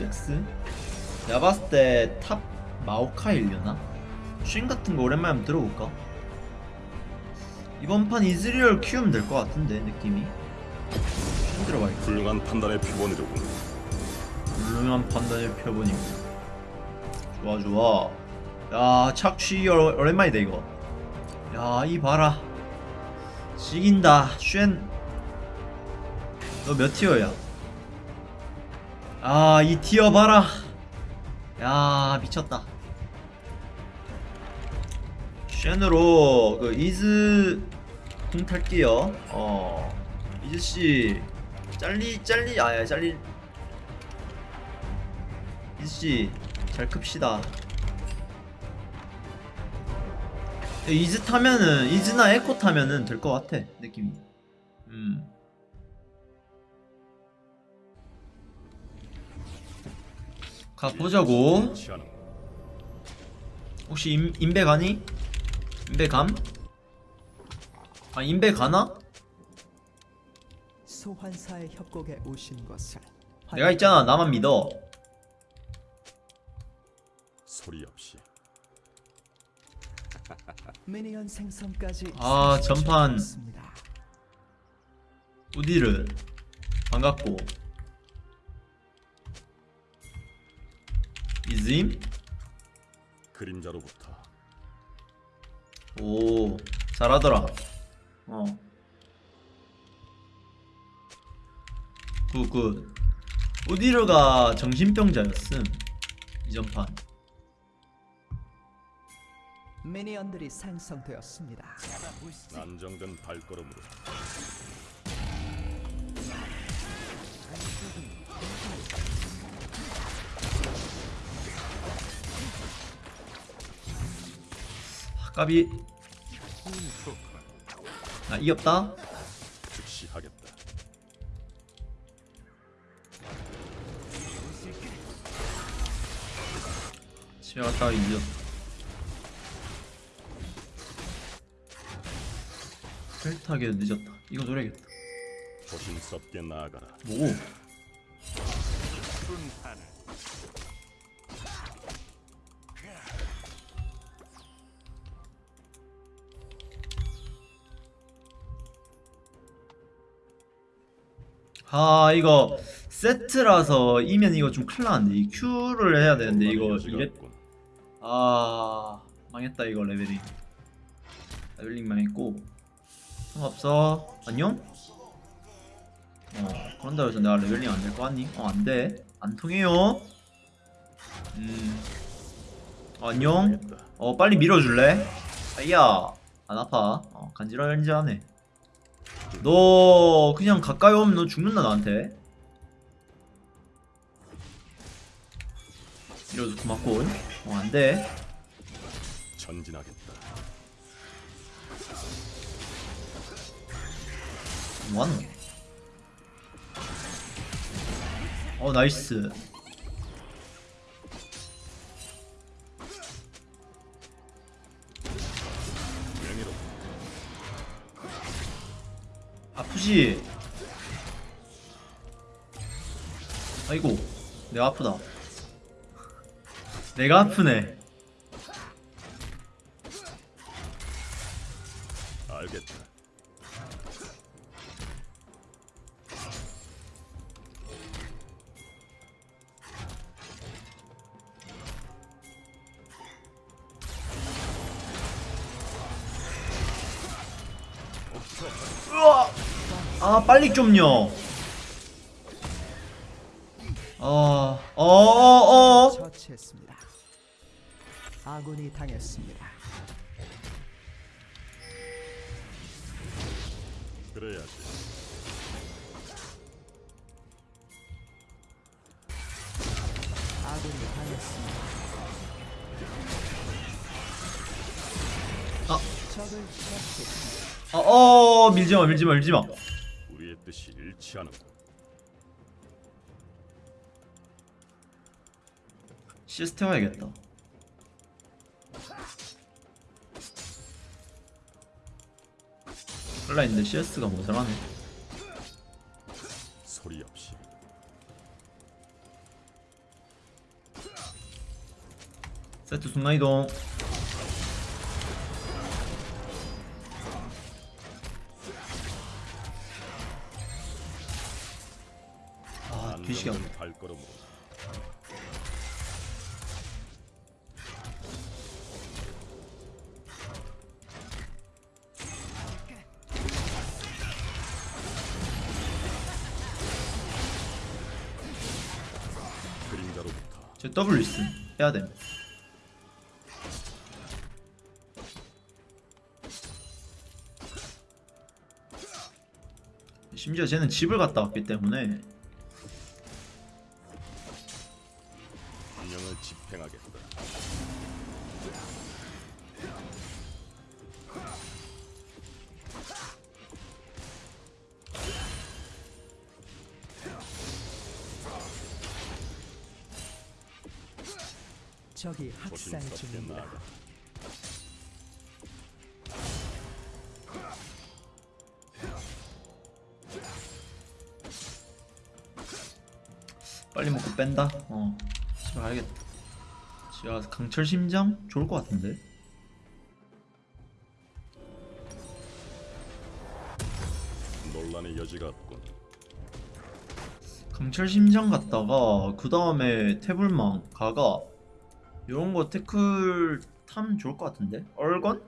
잭스? 내가 봤을 때 top 마오카이려나? 쉔 같은 거 오랜만에 한번 들어볼까? 이번 판 이즈리얼 키우면 될 것 같은데 느낌이 쉔 들어갈게 훌륭한 판단의 표본이로군. 훌륭한 판단의 표본이고 좋아 좋아 야 착취 어- 오랜만이다 이거 야 이 봐라 죽인다 쉔 너 몇 티어야 아 이 티어 봐라. 야 미쳤다. 쉔으로 그 이즈 공 탈게요. 어 이즈씨 잘리 잘리 아야 잘리. 이즈씨 잘 큽시다. 이즈 타면은 이즈나 에코 타면은 될 것 같아 느낌이. 음 가보자고 혹시 임, 인베 가니? 인베 감? 아 인베 가나? 소환사의 협곡에 오신 것을 내가 있잖아 나만 믿어 소리 없이 minion 생성까지 아, 30초 전판. 우디르 반갑고 이즈임? 그림자로부터. 오 잘하더라. 어. good good. 우디르가 정신병자였음 이전판. 미니언들이 생성되었습니다. 안정된 발걸음으로 까비. 아 이겼다. 집에 갔다가 이겼다 펠타게 늦었다. 이거 노래겠다. 조심스럽게 나아가라. 뭐 아 이거 세트라서 이면 이거 좀 큰일 나는데. 이 Q를 해야 되는데 이거 이래 없군. 아 망했다 이거 레벨이. 레벨링 망했고. 상관없어. 안녕? 어 그런다고 해서 내가 레벨링 안 될 거 같니? 어 안돼. 안 통해요. 음. 어, 안녕. 어 빨리 밀어줄래? 아이야. 안 아파. 어 간지러간지하네 너 그냥 가까이 오면 너 죽는다 나한테. 밀어줘 고맙고 어 안돼. 전진하겠다. 뭐하노 어 나이스 아프지? 아이고 내가 아프다 내가 아프네 알겠다. 빨리 좀요 아 어어 어 처치했습니다. 아군이 당했습니다. 그래야지. 아군이 당했습니다. 아. 적을 처치했습니다. 어 어 밀지마 밀지마 밀지마 뜻이 일치하는군. 시스템 해야겠다. 플라인데 CS가 모자라네. 소리 없이. 세트 순나이동 발걸음으로. 그림자로부터. 제 W 있음. 해야 됨 심지어 쟤는 집을 갔다 왔기 때문에 적이 학살 중입니다. 빨리 먹고 뺀다? 어. 집에 가야겠다. 집에 가서 강철 심장? 좋을 것 같은데? 논란의 여지가 없군. 강철 심장 갔다가 그 다음에 태블망 가가 이런 거 태클 탐 좋을 것 같은데 얼건?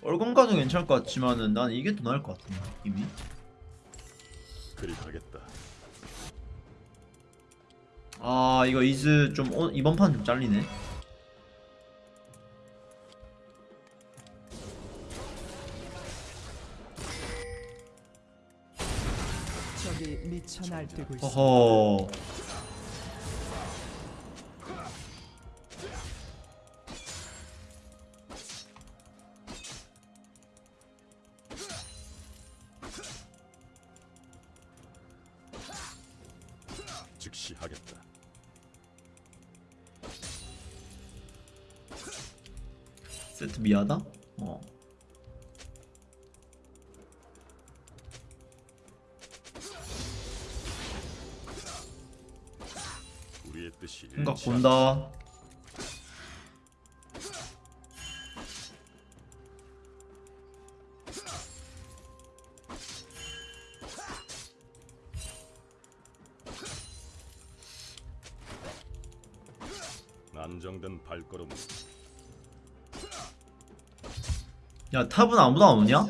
얼건 가도 괜찮을 것 같지만은 난 이게 더 나을 것 같은데 느낌이 그리 가겠다. 아 이거 이즈 좀 오- 이번 판 좀 잘리네. 허허 생각 일치하는 본다 안정된 발걸음으로 야 탑은 아무도 안 오냐?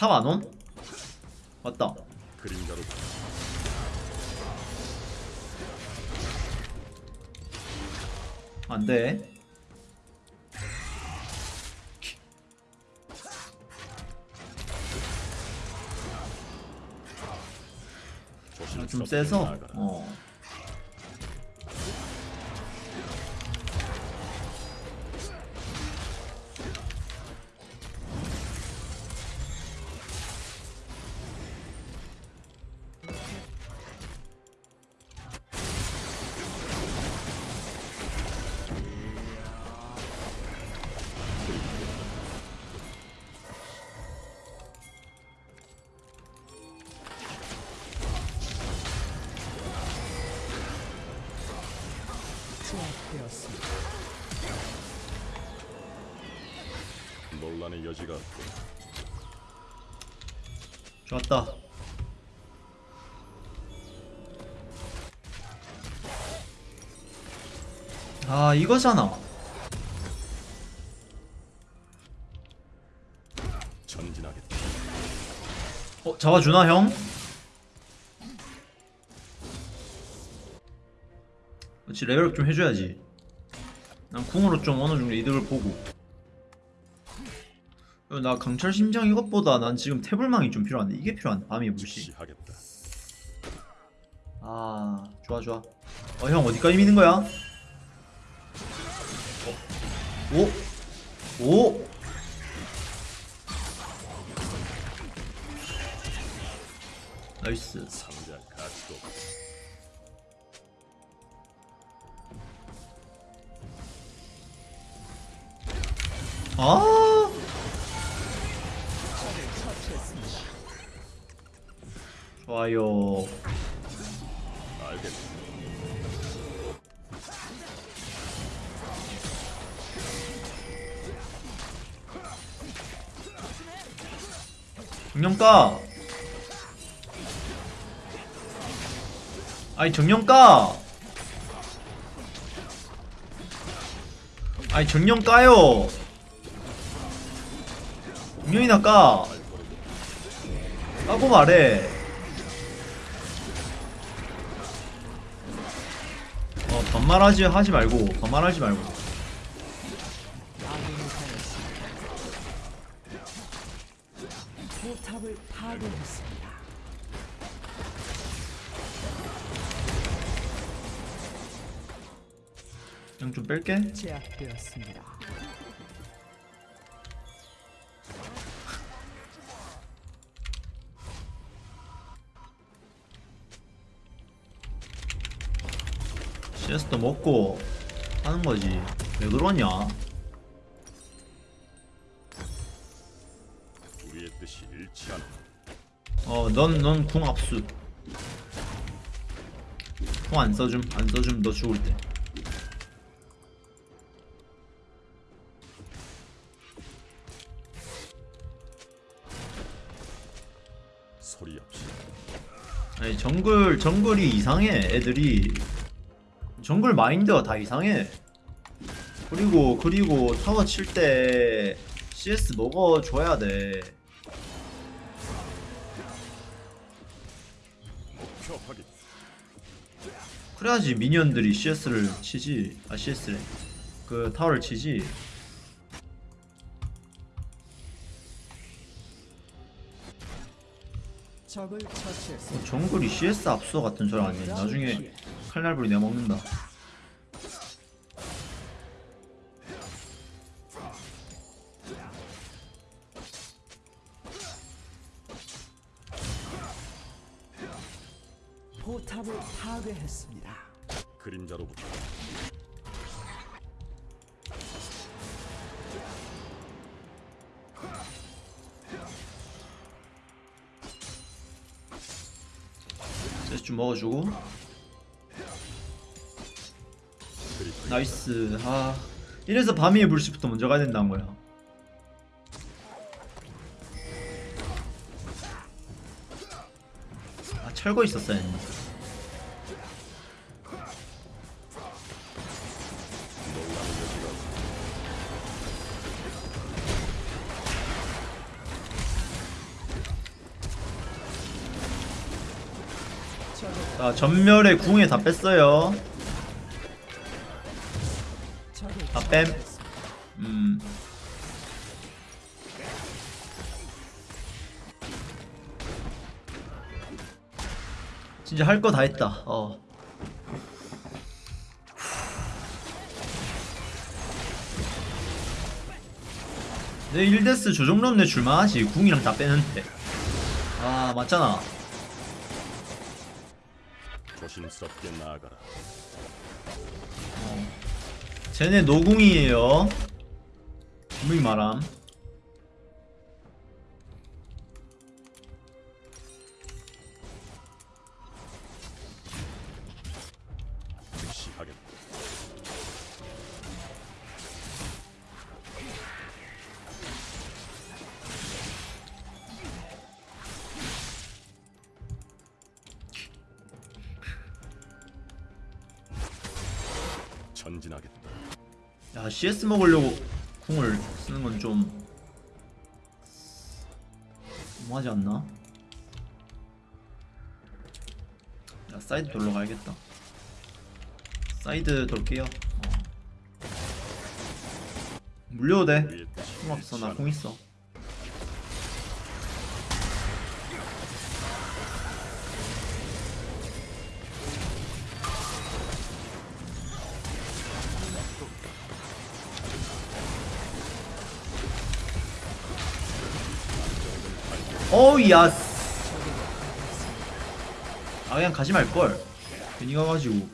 탑 안 옴? 맞다 그림자로부터 안돼 좀 조심스럽게 세서. 어 아 이거잖아 전진하겠다. 어 잡아주나 형? 그렇지 레벨업 좀 해줘야지 난 궁으로 좀 어느 정도 이득을 보고 어, 나 강철 심장 이것보다 난 지금 태블망이 좀 필요한데 이게 필요한데 밤이 하겠다. 아 좋아 좋아 어 형 어디까지 미는 거야? 어? 오? 오? 나이스. 아 좋아요 알겠다. 정령가. 아니 정령가. 아니 정령가요. 정령이나 까. 까고 말해. 어 반말하지 하지 말고 반말하지 말고 뺄게 제압되었습니다. CS도 먹고 하는 거지. 왜 그러냐? 우리의 뜻이 일치하는 어, 넌, 넌궁 압수. 궁 안 써줌, 안 써줌, 너 죽을 때. 정글, 정글이 이상해, 애들이. 정글 마인드가 다 이상해. 그리고, 그리고 타워 칠 때 CS 먹어줘야 돼. 그래야지 미니언들이 CS를 치지. 아, CS래. 그 타워를 치지. 어. 정글이 CS 압수 같은 소리 아니야. 나중에 칼날불이 내가 먹는다. 포탑을 파괴했습니다. 그림자로부터 좀 먹어주고. nice. 아. 이래서 바미의 불씨부터 먼저 가야 된다는 거야. 아, 철거 있었어야 했네. 자, 전멸의 궁에 다 뺐어요. 적을 아, 뺨. 처치했습니다. 음. 진짜 할 거 다 했다. 어. 내 1데스 조정럼 내 줄만하지. 궁이랑 다 빼는데. 아, 맞잖아. 조심스럽게 나아가라. 쟤네 노궁이에요. 분명히 말함. 전진하겠다. 야 CS 먹으려고 궁을 쓰는 건 좀 너무하지 않나? 야 사이드 돌러 가야겠다 사이드 돌게요 어. 물려도 돼 궁 없어 나 궁 있어 어우 야스. 아 그냥 가지 말걸. 괜히 가가지고.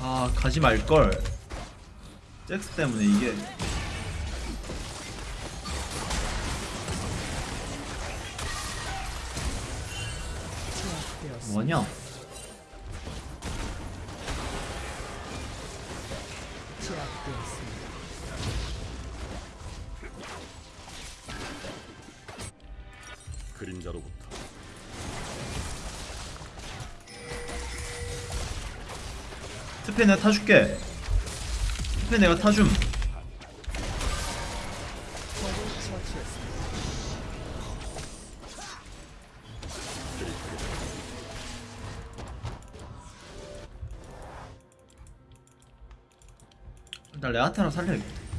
아 가지 말걸. 잭스 때문에 이게. 뭐냐 내가 타줄게 스페 내가 타줌. 일단 레아타랑 살려야겠다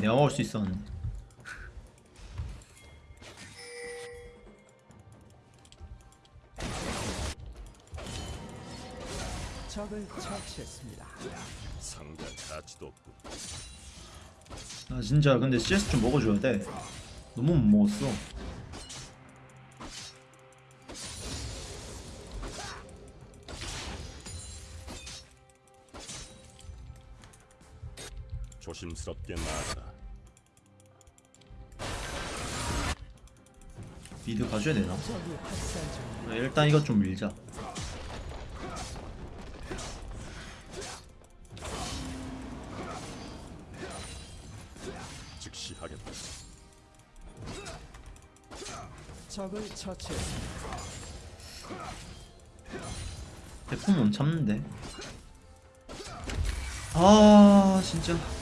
내가 먹을 수 있었는데. 적을 처치했습니다. 상대할 가치도 없고. 나 진짜 근데 CS 좀 먹어줘야 돼. 너무 못 먹었어 조심스럽게 나아가라. 미드 가줘야 되나? 아, 일단 이것 좀 밀자. 즉시 하겠다. 적을 처치했습니다. 대포 못 참는데? 아 진짜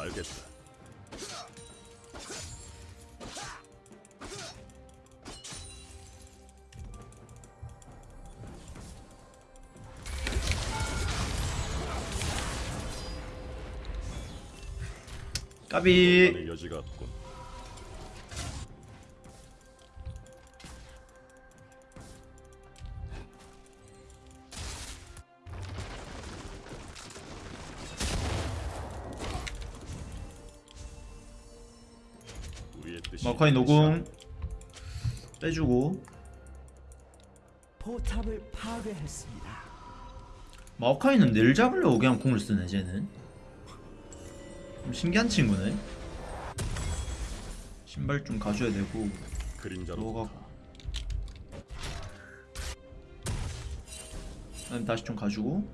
알겠다. 까비. 의 여지가 없군 뜻이 마카이 노궁 빼주고. 포탑을 파괴했습니다. 마오카이는 늘 잡으려고 그냥 궁을 쓰네 쟤는. 좀 신기한 친구네. 신발 좀 가져야 되고. 그림자로 그다음 다시 좀 가지고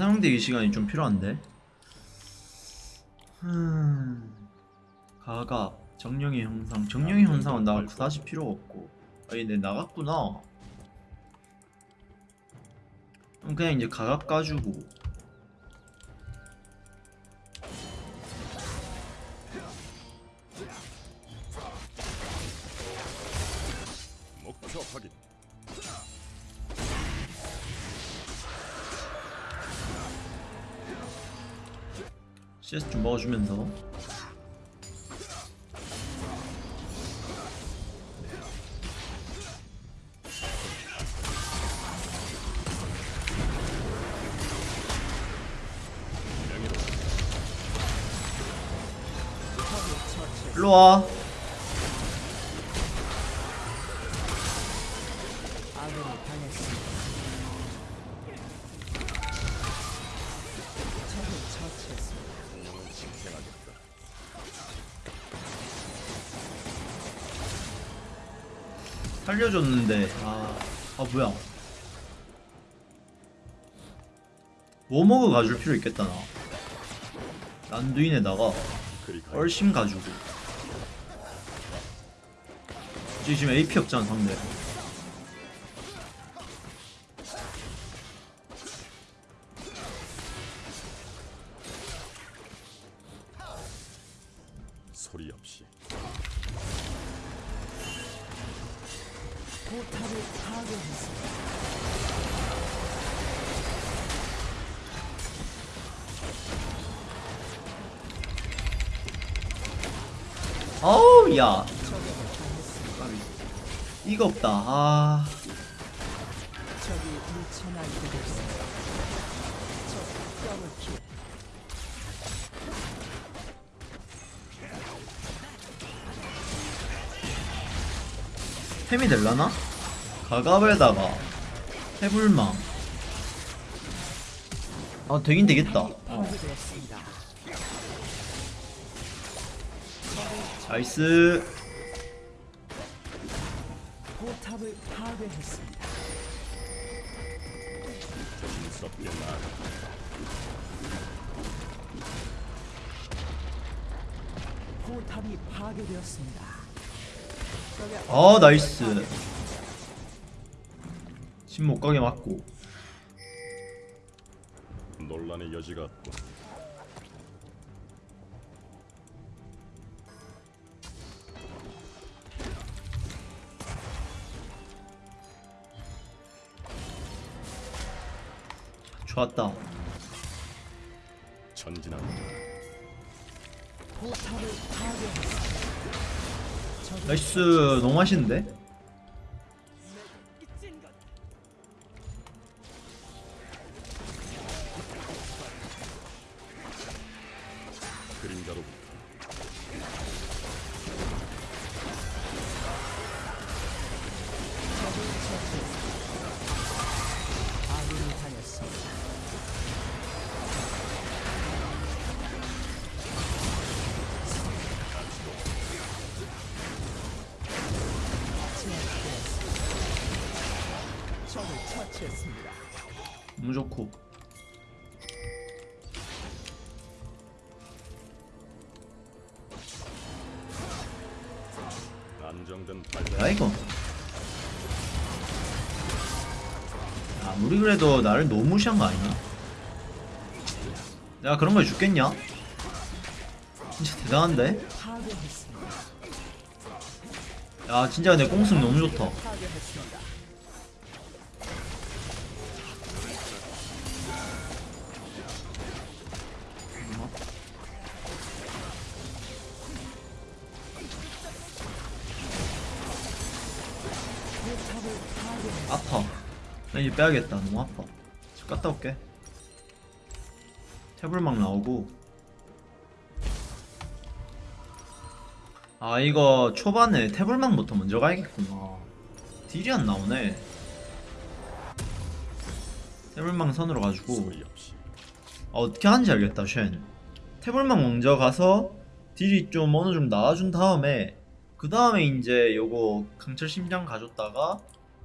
사용되기 시간이 좀 필요한데? 음... 가가 정령의 형상 정령의 형상은 나 그다지 필요가 없고. 아니 내 나갔구나. 그럼 그냥 이제 가각 까주고 처치했습니다. 일로와 살려줬는데. 아, 아 뭐야. 워머그 가줄 필요 있겠다 나. 란두인에다가. 얼심 이제 지금 AP 없잖아 상대 야 이거 없다 아. 템이 될라나? 가갑에다가 해불망 아 되긴 되겠다. nice 포탑을 파괴했습니다. 포탑이 파괴되었습니다. 아 nice 집 못가게 맞고 논란의 여지가 없고 좋았다. 적의 나이스 너무 맛있는데? 처치했습니다. 너무 좋고 안정된. 이거 아무리 그래도 나를 너무 무시한 거 아니야? 내가 그런 걸 죽겠냐? 진짜 대단한데? 야 진짜 내 꽁승 너무 좋다. 빼야겠다. 너무 아파. 집 갔다 올게. 태블 막 나오고. 아 이거 초반에 태블망부터 먼저 가야겠구나. 딜이 안 나오네. 태블망 선으로 가지고. 아, 어떻게 하는지 알겠다 쉔. 태블망 먼저 가서 딜이 좀 어느 정도 나와준 다음에 그 다음에 이제 요거 강철 심장 가줬다가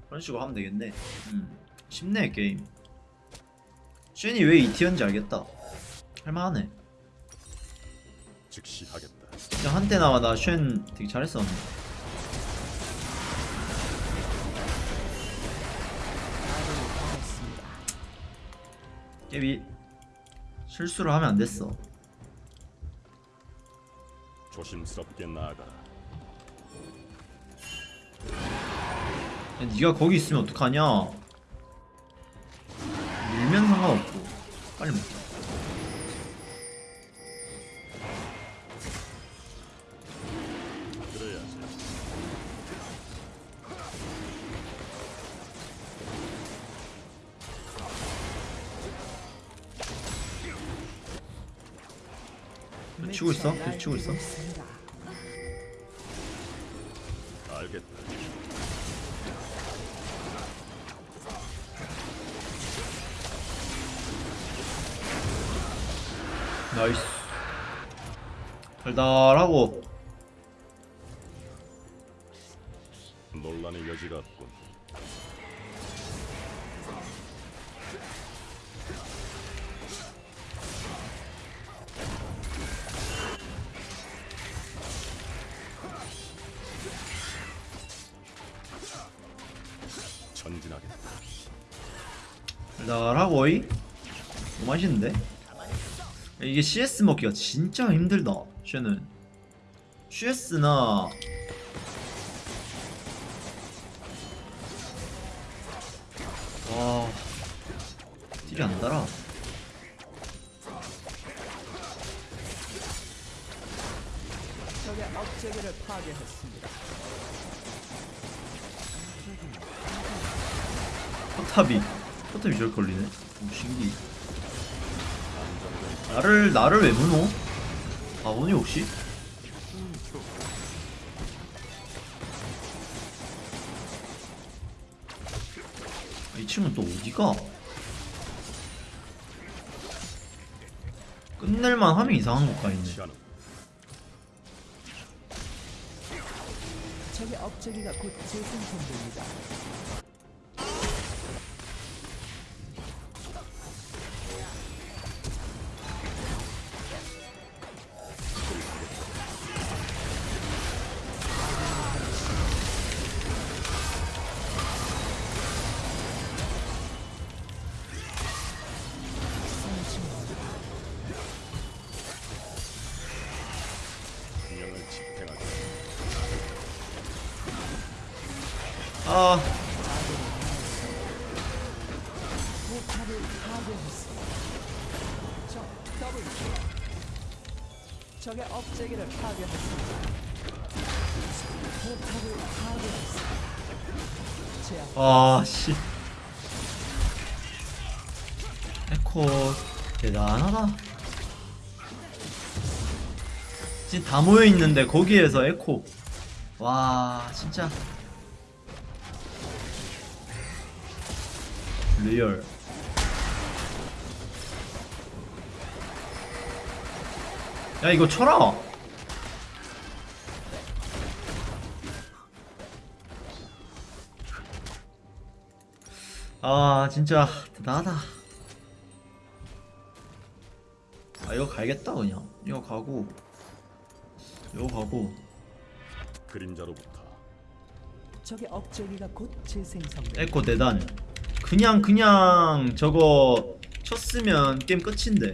그런 식으로 하면 되겠네. 음 쉽네 게임 쉔이 왜 이티언지 알겠다 할만하네 즉시 하겠다. 진짜 한때나마 나쉔 되게 잘했었는데. 깨비 실수를 하면 안 됐어 조심스럽게 나아가라. 야, 네가 거기 있으면 어떡하냐 상관없고 빨리 먹자. 치고 있어? 계속 치고 있어? 달달하고 논란의 여지가 없군. 전진하겠다. 달달하고이 맛있는데? 이게 CS 먹기가 진짜 힘들다 쟤는? CS나. 와. 딜이 안 달아. 적의 업체계를 파괴했습니다. 포탑이 포탑이 저렇게 걸리네? 오, 신기. 나를 나를 왜 무노? 바보니 혹시? 아, 이 친구는 또 어디가? 끝낼만 하면 이상한 곳가 있네 적의 업체계가 곧 재생성됩니다. 대단하다. 지금 다 모여 있는데 거기에서 에코. 와, 진짜. 리얼. 야, 이거 쳐라. 아 진짜 대단하다 아 이거 가야겠다 그냥. 이거 가고. 이거 가고. 그림자로부터. 곧. 에코 대단. 그냥 그냥 저거 쳤으면 게임 끝인데.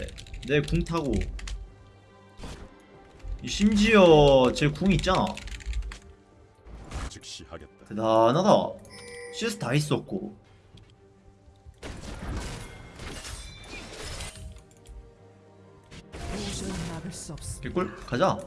내 궁 타고. 이 심지어 제 궁 있잖아. 즉시 하겠다. 대단하다. CS 다 있었고 수 없습니다. 개꿀 가자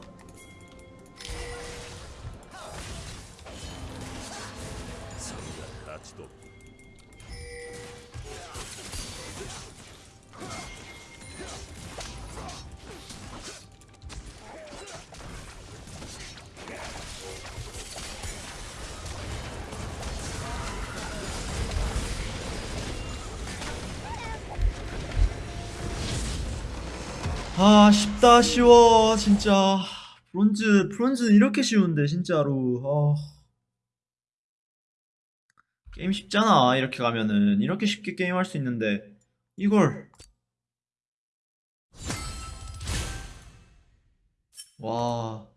쉬워 진짜. 브론즈 브론즈는 이렇게 쉬운데 진짜로. 아. 게임 쉽잖아 이렇게 가면은. 이렇게 쉽게 게임 할 수 있는데. 이걸. 와.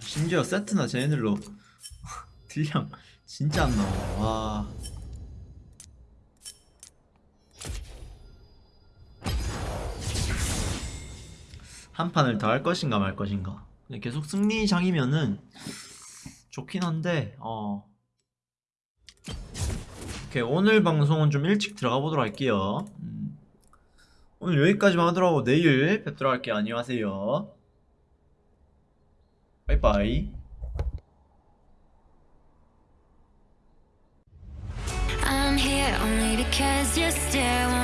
심지어 세트나 쟤네들로. 딜량 진짜 안 나와. 와 한 판을 더 할 것인가 말 것인가. 근데 계속 승리장이면은 좋긴 한데, 어. 오케이, 오늘 방송은 좀 일찍 들어가 보도록 할게요. 음. 오늘 여기까지만 하도록 하고 내일 뵙도록 할게요. 안녕하세요. 빠이빠이. I'm here only because you still